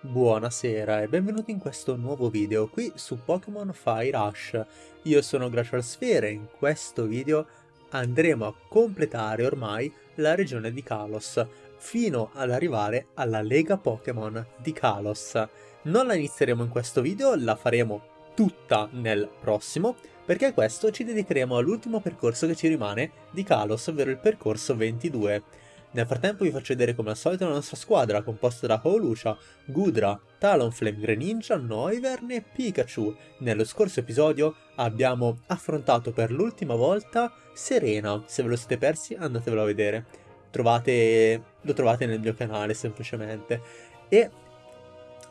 Buonasera e benvenuti in questo nuovo video qui su Pokémon Fire Rush. Io sono Glacial Sphere e in questo video andremo a completare ormai la regione di Kalos, fino ad arrivare alla Lega Pokémon di Kalos. Non la inizieremo in questo video, la faremo tutta nel prossimo, perché questo ci dedicheremo all'ultimo percorso che ci rimane di Kalos, ovvero il percorso 22. Nel frattempo vi faccio vedere come al solito la nostra squadra, composta da Howlucia, Gudra, Talonflame, Greninja, Noivern e Pikachu. Nello scorso episodio abbiamo affrontato per l'ultima volta Serena, se ve lo siete persi andatevelo a vedere. Trovate, lo trovate nel mio canale semplicemente. E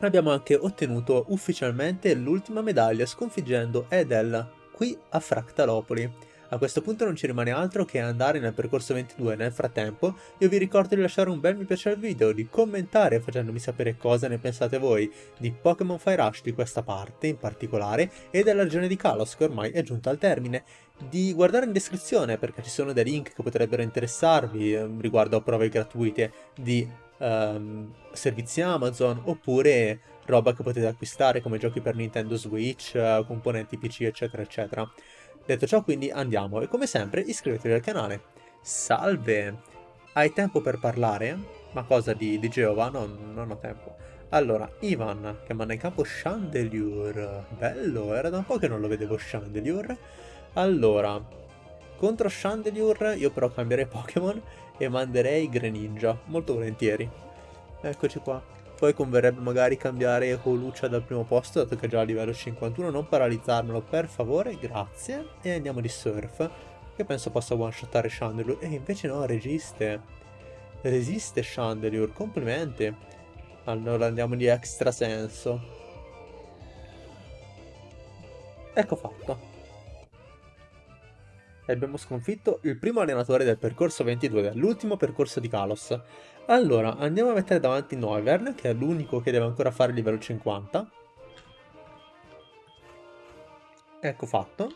abbiamo anche ottenuto ufficialmente l'ultima medaglia sconfiggendo Edel qui a Fractalopoli. A questo punto non ci rimane altro che andare nel percorso 22 nel frattempo io vi ricordo di lasciare un bel mi piace al video, di commentare facendomi sapere cosa ne pensate voi di Pokémon Fire Rush di questa parte in particolare e della regione di Kalos che ormai è giunta al termine di guardare in descrizione perché ci sono dei link che potrebbero interessarvi eh, riguardo a prove gratuite di um, servizi Amazon oppure roba che potete acquistare come giochi per Nintendo Switch, uh, componenti PC eccetera eccetera. Detto ciò quindi andiamo e come sempre iscrivetevi al canale. Salve! Hai tempo per parlare? Ma cosa di, di Geova? No, non ho tempo. Allora, Ivan, che manda in campo Chandelier. Bello, era da un po' che non lo vedevo Chandelier. Allora, contro Chandelier io però cambierei Pokémon e manderei Greninja, molto volentieri. Eccoci qua. Poi converrebbe magari cambiare Holucia dal primo posto, dato che è già a livello 51. Non paralizzarmelo, per favore, grazie. E andiamo di Surf, che penso possa one-shottare Chandelure. E invece no, resiste. Resiste Chandelure, complimenti. Allora andiamo di extra senso. Ecco fatto. E abbiamo sconfitto il primo allenatore del percorso 22, dell'ultimo percorso di Kalos. Allora, andiamo a mettere davanti Noivern, che è l'unico che deve ancora fare il livello 50. Ecco fatto.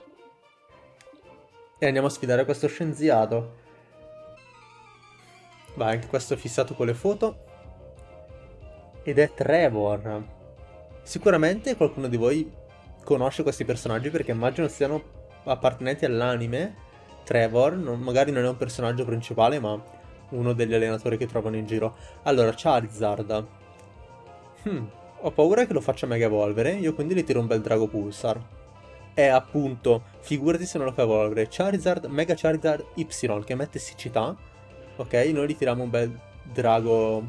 E andiamo a sfidare questo scienziato. Vai, anche questo è fissato con le foto. Ed è Trevor. Sicuramente qualcuno di voi conosce questi personaggi perché immagino siano appartenenti all'anime. Trevor, non, magari non è un personaggio principale, ma uno degli allenatori che trovano in giro. Allora, Charizard. Hmm, ho paura che lo faccia mega evolvere, io quindi gli tiro un bel Drago Pulsar. E appunto, figurati se non lo fa evolvere. Charizard, Mega Charizard Y, che mette siccità. Ok, noi gli tiriamo un bel Drago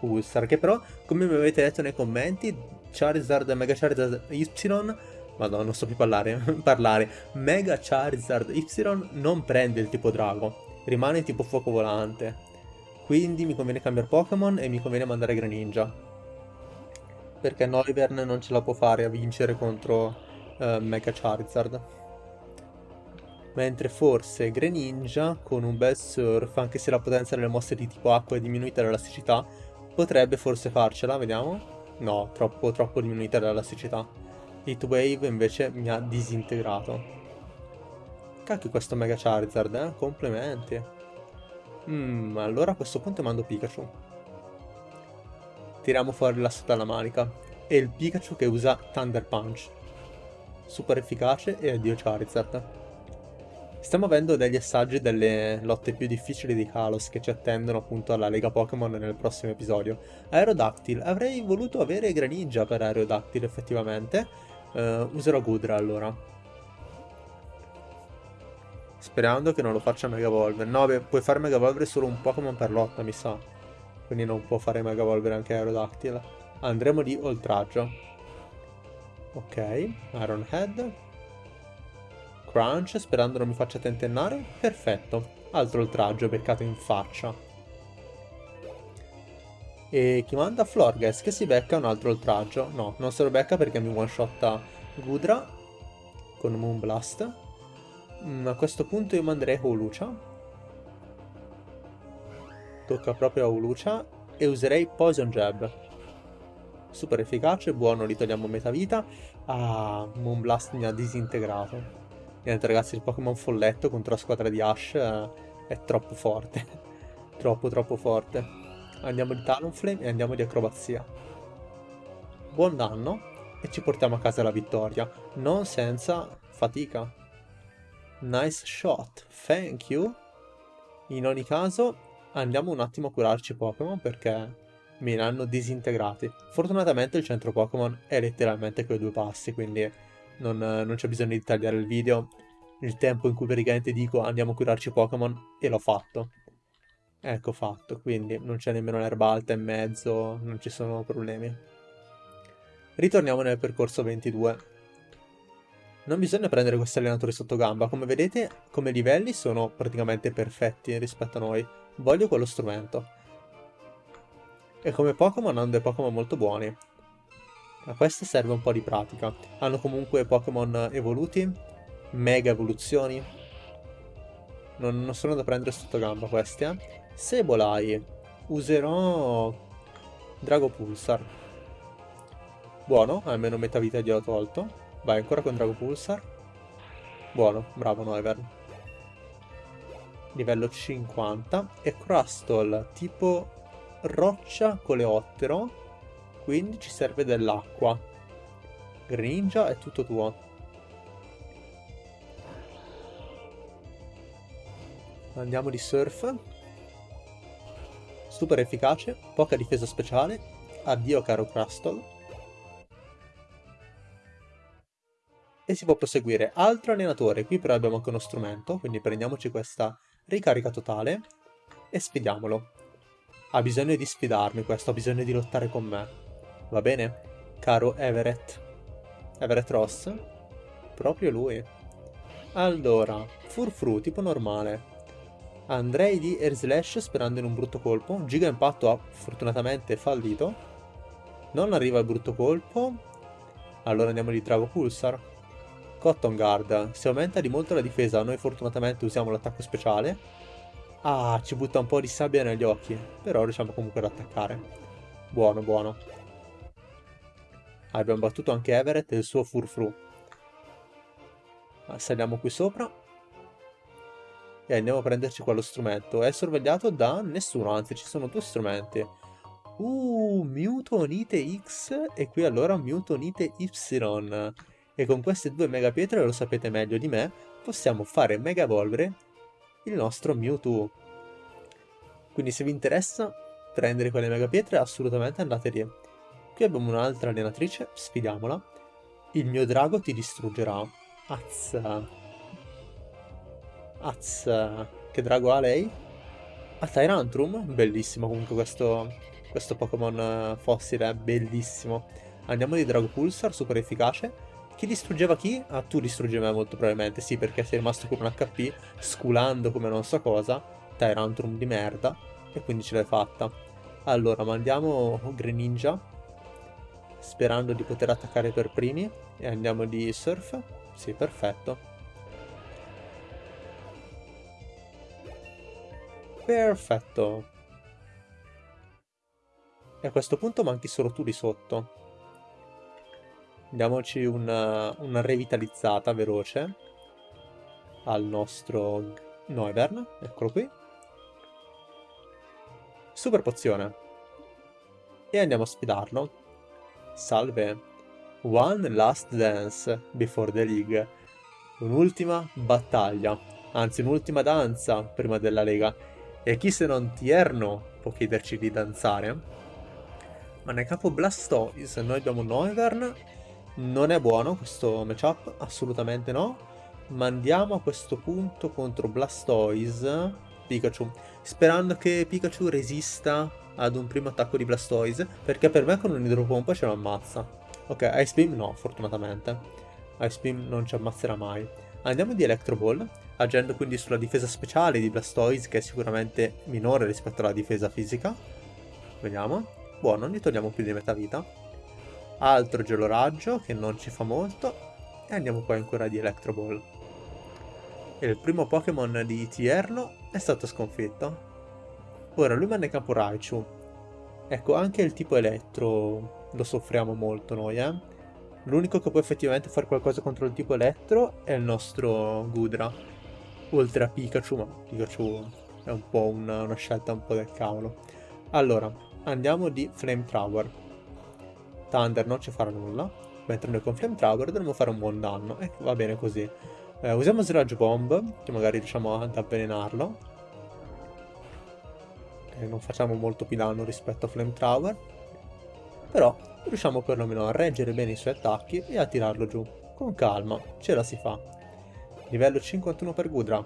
Pulsar, che però, come mi avete detto nei commenti, Charizard, Mega Charizard Y... Madonna, non so più parlare, parlare. Mega Charizard Y non prende il tipo drago rimane tipo fuoco volante. Quindi mi conviene cambiare Pokémon e mi conviene mandare Greninja. Perché Noivern non ce la può fare a vincere contro uh, Mega Charizard. Mentre forse Greninja, con un bel surf, anche se la potenza delle mosse di tipo acqua è diminuita dall'elasticità, potrebbe forse farcela, vediamo. No, troppo, troppo diminuita dall'elasticità. Heatwave invece mi ha disintegrato. Cacchio questo Mega Charizard, eh? Complimenti. Mmm, allora a questo punto mando Pikachu. Tiriamo fuori l'asso dalla manica. E il Pikachu che usa Thunder Punch. Super efficace e addio Charizard. Stiamo avendo degli assaggi delle lotte più difficili di Kalos che ci attendono appunto alla Lega Pokémon nel prossimo episodio. Aerodactyl. Avrei voluto avere Greninja per Aerodactyl effettivamente. Uh, userò Gudra allora. Sperando che non lo faccia Mega Evolver. No, beh, puoi fare Mega Evolver solo un Pokémon per lotta, mi sa. Quindi non può fare Mega Evolver anche Aerodactyl. Andremo di oltraggio. Ok, Iron Head. Crunch, sperando non mi faccia tentennare. Perfetto. Altro oltraggio, beccato in faccia. E chi manda? Florges, che si becca un altro oltraggio. No, non se lo becca perché mi one-shotta Gudra con Moonblast. Mm, a questo punto io manderei Holucia. Tocca proprio a Holucia. E userei Poison Jab. Super efficace, buono, gli togliamo metà vita. Ah, Moonblast mi ha disintegrato. Niente ragazzi, il Pokémon folletto contro la squadra di Ash eh, è troppo forte. troppo troppo forte. Andiamo di Talonflame e andiamo di Acrobazia. buon danno e ci portiamo a casa la vittoria, non senza fatica. Nice shot, thank you. In ogni caso andiamo un attimo a curarci Pokémon perché me ne hanno disintegrati. Fortunatamente il centro Pokémon è letteralmente quei due passi, quindi non, non c'è bisogno di tagliare il video. Il tempo in cui praticamente dico andiamo a curarci Pokémon e l'ho fatto. Ecco fatto, quindi non c'è nemmeno l'erba alta in mezzo, non ci sono problemi. Ritorniamo nel percorso 22. Non bisogna prendere questi allenatori sotto gamba, come vedete come livelli sono praticamente perfetti rispetto a noi. Voglio quello strumento. E come Pokémon hanno dei Pokémon molto buoni. A queste serve un po' di pratica. Hanno comunque Pokémon evoluti, mega evoluzioni. Non, non, sono da prendere sotto gamba questi, eh. Sebolai. Userò Drago Pulsar. Buono, almeno metà vita gliel'ho tolto. Vai, ancora con Drago Pulsar. Buono, bravo Noivern. Livello 50. E Crustle, tipo roccia coleottero, quindi ci serve dell'acqua. Greninja è tutto tuo. Andiamo di surf. Super efficace, poca difesa speciale. Addio caro Crustle. E si può proseguire. Altro allenatore, qui però abbiamo anche uno strumento, quindi prendiamoci questa ricarica totale e sfidiamolo. Ha bisogno di sfidarmi questo, ha bisogno di lottare con me. Va bene? Caro Everett. Everett Ross? Proprio lui. Allora, Furfru, tipo normale. Andrei di Air Slash sperando in un brutto colpo. Giga Impatto ha fortunatamente fallito. Non arriva il brutto colpo. Allora andiamo di Drago Pulsar. Cotton Guard. Si aumenta di molto la difesa. Noi fortunatamente usiamo l'attacco speciale. Ah, ci butta un po' di sabbia negli occhi, però riusciamo comunque ad attaccare. Buono, buono. Abbiamo battuto anche Everett e il suo Furfru. Ah, saliamo qui sopra. E andiamo a prenderci quello strumento. È sorvegliato da nessuno, anzi ci sono due strumenti. Uh, Mewtonite X e qui allora Mewtonite Y. E con queste due mega pietre, lo sapete meglio di me, possiamo fare mega evolvere il nostro Mewtwo. Quindi se vi interessa prendere quelle mega pietre, assolutamente andate lì. Qui abbiamo un'altra allenatrice, sfidiamola. Il mio drago ti distruggerà. Azza. Azza. Che drago ha lei? A Tyrantrum? Bellissimo comunque questo, questo Pokémon fossile, bellissimo. Andiamo di Drago Pulsar, super efficace. Chi distruggeva chi? Ah, tu distruggevi me molto probabilmente, sì, perché sei rimasto con un HP, sculando come non so cosa, Tyrantrum di merda, e quindi ce l'hai fatta. Allora, mandiamo Greninja, sperando di poter attaccare per primi, e andiamo di Surf. Sì, perfetto. Perfetto. E a questo punto manchi solo tu di sotto. Diamoci una, una revitalizzata veloce al nostro Noivern, eccolo qui. Super pozione. E andiamo a sfidarlo. Salve. One last dance before the league. Un'ultima battaglia, anzi un'ultima danza prima della lega. E chi se non Tierno può chiederci di danzare? Ma nel capo Blastoise noi abbiamo Noivern non è buono questo matchup, assolutamente no. Ma andiamo a questo punto contro Blastoise, Pikachu, sperando che Pikachu resista ad un primo attacco di Blastoise, perché per me con un idropompa ce lo ammazza. Ok, Ice Beam no, fortunatamente. Ice Beam non ci ammazzerà mai. Andiamo di Electro Ball, agendo quindi sulla difesa speciale di Blastoise, che è sicuramente minore rispetto alla difesa fisica. Vediamo. Buono, gli togliamo più di metà vita altro geloraggio che non ci fa molto e andiamo poi ancora di Electro Ball. Il primo Pokémon di Tierno è stato sconfitto. Ora lui manda in campo Raichu. Ecco, anche il tipo Elettro lo soffriamo molto noi, eh. L'unico che può effettivamente fare qualcosa contro il tipo Elettro è il nostro Gudra. Oltre a Pikachu, ma Pikachu è un po' una, una scelta un po' del cavolo. Allora, andiamo di Flamethrower. Thunder non ci farà nulla, mentre noi con Flamethrower dovremmo fare un buon danno, e va bene così. Eh, usiamo Sludge Bomb, che magari riusciamo ad avvelenarlo. E non facciamo molto più danno rispetto a Flamethrower. Però riusciamo perlomeno a reggere bene i suoi attacchi e a tirarlo giù. Con calma, ce la si fa. Livello 51 per Gudra.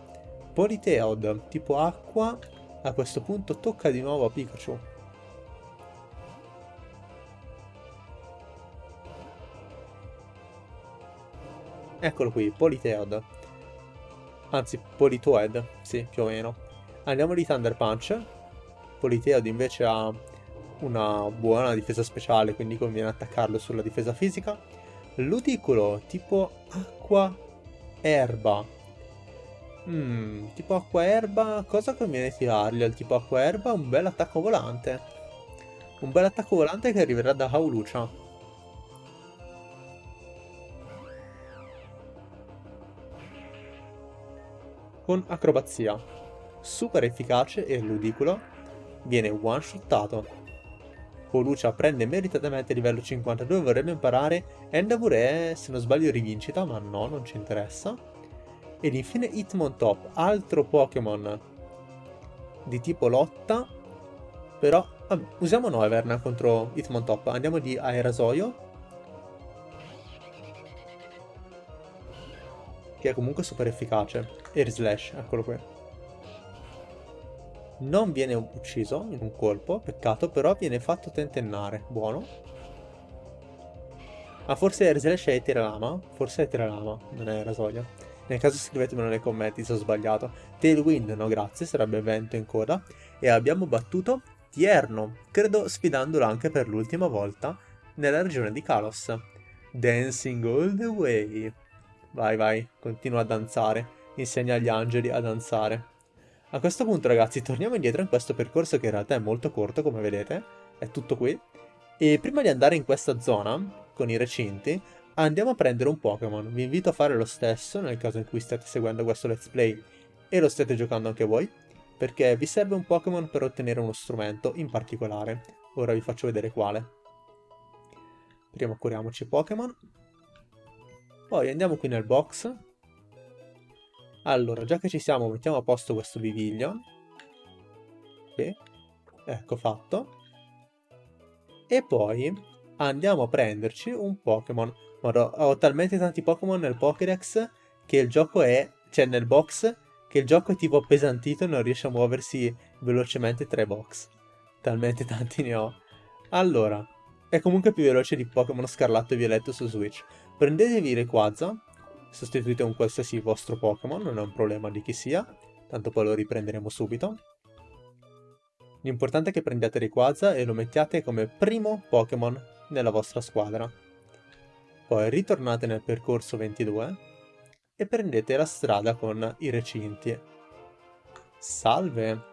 Politeod, tipo acqua, a questo punto tocca di nuovo a Pikachu. Eccolo qui, Politeod. Anzi, Politoed, sì, più o meno. Andiamo di Thunder Punch. Politeod invece ha una buona difesa speciale, quindi conviene attaccarlo sulla difesa fisica. Ludicolo, tipo acqua erba. Hmm, tipo acqua erba, cosa conviene tirargli al tipo acqua erba? Un bel attacco volante. Un bel attacco volante che arriverà da Haulucha. Con acrobazia. Super efficace e ludicolo, viene one-shottato. Colucia prende meritatamente livello 52, vorrebbe imparare Endeavor se non sbaglio, rivincita, ma no, non ci interessa. Ed infine Hitmontop, altro Pokémon di tipo lotta, però vabbè, usiamo Noeverna contro Hitmontop, andiamo di Aerasoio che è comunque super efficace. Air Slash, eccolo qui. Non viene ucciso in un colpo, peccato, però viene fatto tentennare. Buono. Ah, forse Air Slash è Eteralama? Forse è Eteralama, non è Rasoia. Nel caso scrivetemelo nei commenti se ho sbagliato. Tailwind, no grazie, sarebbe vento in coda. E abbiamo battuto Tierno, credo sfidandolo anche per l'ultima volta nella regione di Kalos. Dancing all the way. Vai, vai, continua a danzare. Insegna agli angeli a danzare. A questo punto, ragazzi, torniamo indietro in questo percorso che in realtà è molto corto, come vedete. È tutto qui. E prima di andare in questa zona, con i recinti, andiamo a prendere un Pokémon. Vi invito a fare lo stesso, nel caso in cui state seguendo questo let's play e lo state giocando anche voi, perché vi serve un Pokémon per ottenere uno strumento in particolare. Ora vi faccio vedere quale. Prima curiamoci Pokémon. Poi andiamo qui nel box. Allora, già che ci siamo, mettiamo a posto questo biviglio. Sì. Ecco fatto. E poi andiamo a prenderci un Pokémon. Ho talmente tanti Pokémon nel Pokédex che il gioco è... Cioè nel box che il gioco è tipo appesantito e non riesce a muoversi velocemente tra i box. Talmente tanti ne ho. Allora, è comunque più veloce di Pokémon Scarlatto e Violetto su Switch. Prendetevi Rayquaza, sostituite un qualsiasi vostro Pokémon, non è un problema di chi sia, tanto poi lo riprenderemo subito. L'importante è che prendiate Rayquaza e lo mettiate come primo Pokémon nella vostra squadra. Poi ritornate nel percorso 22 e prendete la strada con i recinti. Salve!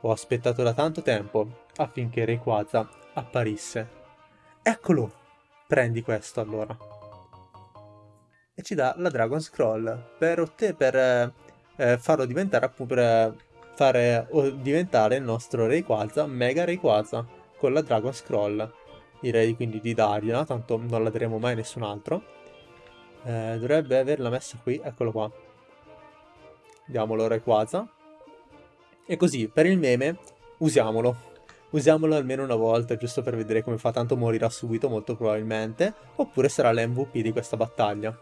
Ho aspettato da tanto tempo affinché Rayquaza apparisse. Eccolo! Prendi questo allora e ci dà la Dragon Scroll per, per eh, eh, farlo diventare appunto per fare diventare il nostro Rayquaza Mega Rayquaza con la Dragon Scroll. Direi quindi di dargliela tanto non la daremo mai a nessun altro. Eh, dovrebbe averla messa qui eccolo qua. Diamolo Rayquaza e così per il meme usiamolo. Usiamolo almeno una volta giusto per vedere come fa tanto morirà subito molto probabilmente oppure sarà l'MVP di questa battaglia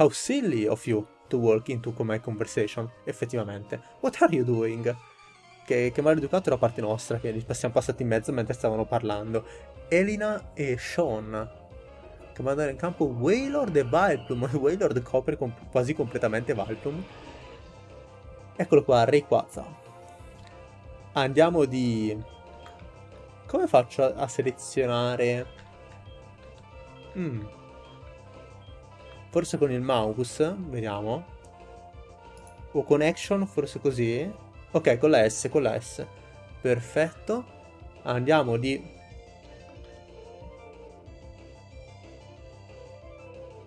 How silly of you to walk into my conversation, effettivamente. What are you doing? Che, che maleducato da parte nostra, che li siamo passati in mezzo mentre stavano parlando. Elina e Sean. Che mandano in campo Wailord e Vileplume. Wailord copre com quasi completamente Vileplume. Eccolo qua, Rayquaza. Andiamo di... Come faccio a, selezionare... Mmm... Forse con il mouse, vediamo. O con action, forse così. Ok, con la S, con la S. Perfetto. Andiamo di...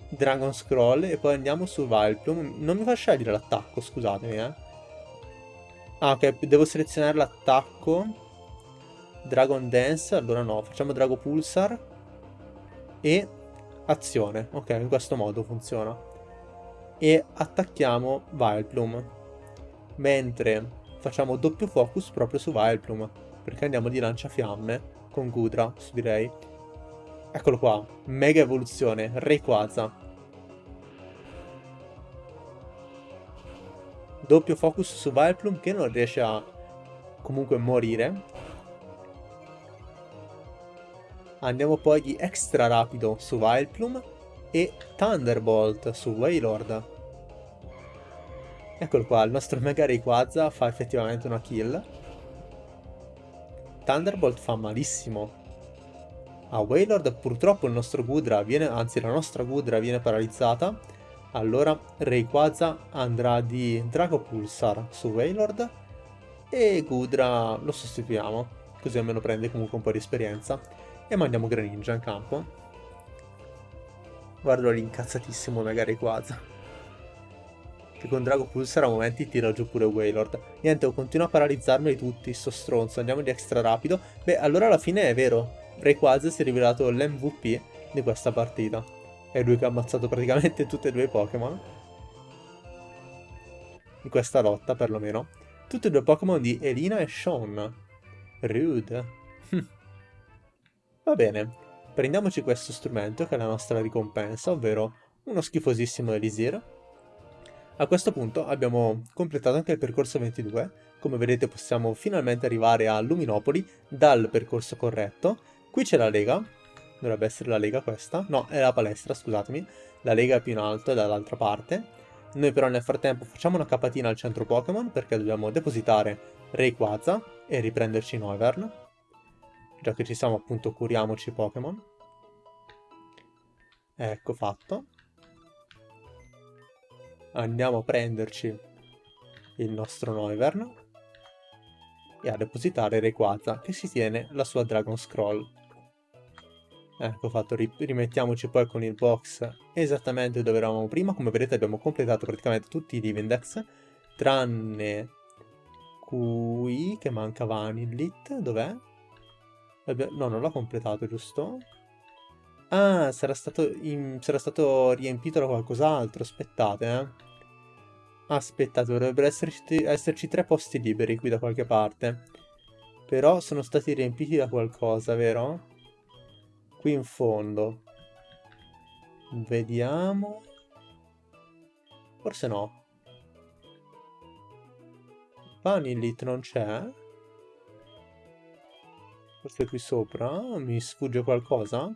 Dragon Scroll e poi andiamo su Vileplume. Non mi fa scegliere l'attacco, scusatemi, eh. Ah, ok, devo selezionare l'attacco. Dragon Dance, allora no, facciamo Drago Pulsar. e azione. Ok, in questo modo funziona. E attacchiamo Vileplume. Mentre facciamo doppio focus proprio su Vileplume. Perché andiamo di lanciafiamme con Gudra, direi. Eccolo qua, mega evoluzione, Rayquaza. Doppio focus su Vileplume che non riesce a comunque morire. Andiamo poi di extra rapido su Vileplume e Thunderbolt su Wailord. Eccolo qua, il nostro Mega Rayquaza fa effettivamente una kill. Thunderbolt fa malissimo. A Wailord purtroppo il nostro Gudra viene, anzi la nostra Gudra viene paralizzata. Allora Rayquaza andrà di Drago Pulsar su Wailord e Gudra lo sostituiamo, così almeno prende comunque un po' di esperienza. E mandiamo Greninja in campo. Guardo l'incazzatissimo Mega Rayquaza. Che con Drago Pulsar a momenti tira giù pure Wailord. Niente, continuo a paralizzarmeli tutti, sto stronzo. Andiamo di extra rapido. Beh, allora alla fine è vero. Rayquaza si è rivelato l'MVP di questa partita. È lui che ha ammazzato praticamente tutti e due i Pokémon. In questa lotta, perlomeno. Tutti e due Pokémon di Elina e Sean. Rude. Va bene, prendiamoci questo strumento che è la nostra ricompensa, ovvero uno schifosissimo Elisir. A questo punto abbiamo completato anche il percorso 22, come vedete possiamo finalmente arrivare a Luminopoli dal percorso corretto. Qui c'è la lega, dovrebbe essere la lega questa, no è la palestra scusatemi, la lega è più in alto è dall'altra parte. Noi però nel frattempo facciamo una capatina al centro Pokémon perché dobbiamo depositare Rayquaza e riprenderci Noivern già che ci siamo appunto curiamoci Pokémon. Ecco fatto. Andiamo a prenderci il nostro Noivern e a depositare Rayquaza che si tiene la sua Dragon Scroll. Ecco fatto, rimettiamoci poi con il box esattamente dove eravamo prima. Come vedete abbiamo completato praticamente tutti i Divindex, tranne qui che manca Vanillit, dov'è? No, non l'ho completato, giusto? Ah, sarà stato, in... sarà stato riempito da qualcos'altro, aspettate, eh. Aspettate, dovrebbero esserci, esserci tre posti liberi qui da qualche parte. Però sono stati riempiti da qualcosa, vero? Qui in fondo. Vediamo. Forse no. Vanillit non c'è? Forse qui sopra mi sfugge qualcosa?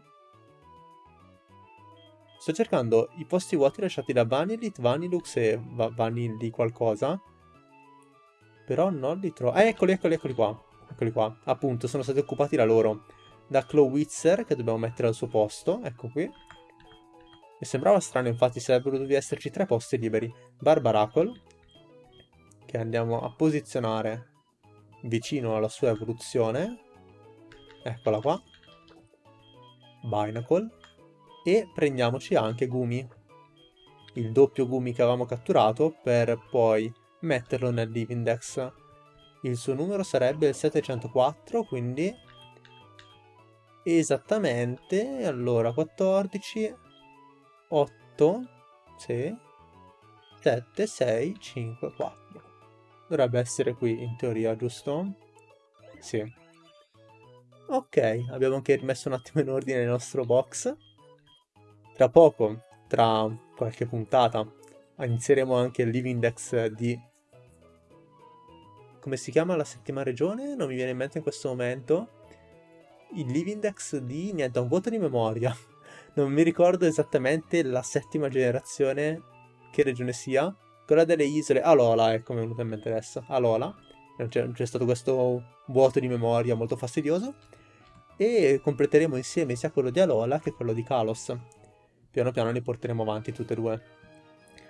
Sto cercando i posti vuoti lasciati da Vanilit, Vanilux e Va Vanilli qualcosa. Però non li trovo. Eh, eccoli, eccoli, eccoli qua. Eccoli qua. Appunto, sono stati occupati da loro. Da Clowitzer, che dobbiamo mettere al suo posto. Ecco qui. Mi sembrava strano, infatti, sarebbero dovuti esserci tre posti liberi. Barbaracle, che andiamo a posizionare vicino alla sua evoluzione eccola qua, Binacle, e prendiamoci anche Gumi, il doppio Gumi che avevamo catturato per poi metterlo nel Divindex. Il suo numero sarebbe il 704, quindi esattamente, allora 14, 8, sì, 7, 6, 5, 4. Dovrebbe essere qui in teoria, giusto? Sì. Ok, abbiamo anche rimesso un attimo in ordine il nostro box. Tra poco, tra qualche puntata, inizieremo anche il Living Dex di... Come si chiama la settima regione? Non mi viene in mente in questo momento. Il Living Dex di... niente, un voto di memoria. Non mi ricordo esattamente la settima generazione, che regione sia. Quella delle isole... Alola, ecco, mi è venuta in mente adesso. Alola. C'è stato questo vuoto di memoria molto fastidioso e completeremo insieme sia quello di Alola che quello di Kalos. Piano piano li porteremo avanti tutte e due.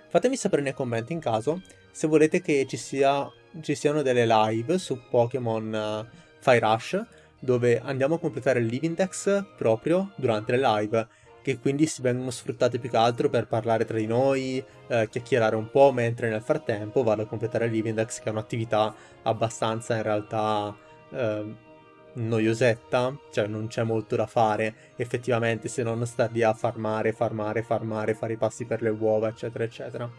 Fatemi sapere nei commenti in caso se volete che ci, sia, ci siano delle live su Pokémon uh, Fire Rush dove andiamo a completare il Living Dex proprio durante le live che quindi si vengono sfruttate più che altro per parlare tra di noi, eh, chiacchierare un po', mentre nel frattempo vado a completare il Living Dex che è un'attività abbastanza in realtà eh, noiosetta, cioè non c'è molto da fare effettivamente se non star lì a farmare, farmare, farmare, fare i passi per le uova, eccetera, eccetera.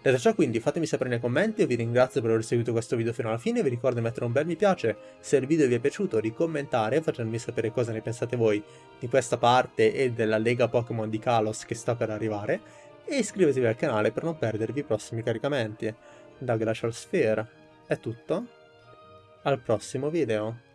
Detto ciò quindi fatemi sapere nei commenti, io vi ringrazio per aver seguito questo video fino alla fine, vi ricordo di mettere un bel mi piace se il video vi è piaciuto, di commentare facendomi sapere cosa ne pensate voi di questa parte e della lega Pokémon di Kalos che sta per arrivare e iscrivetevi al canale per non perdervi i prossimi caricamenti. Da Glacial Sphere è tutto, al prossimo video.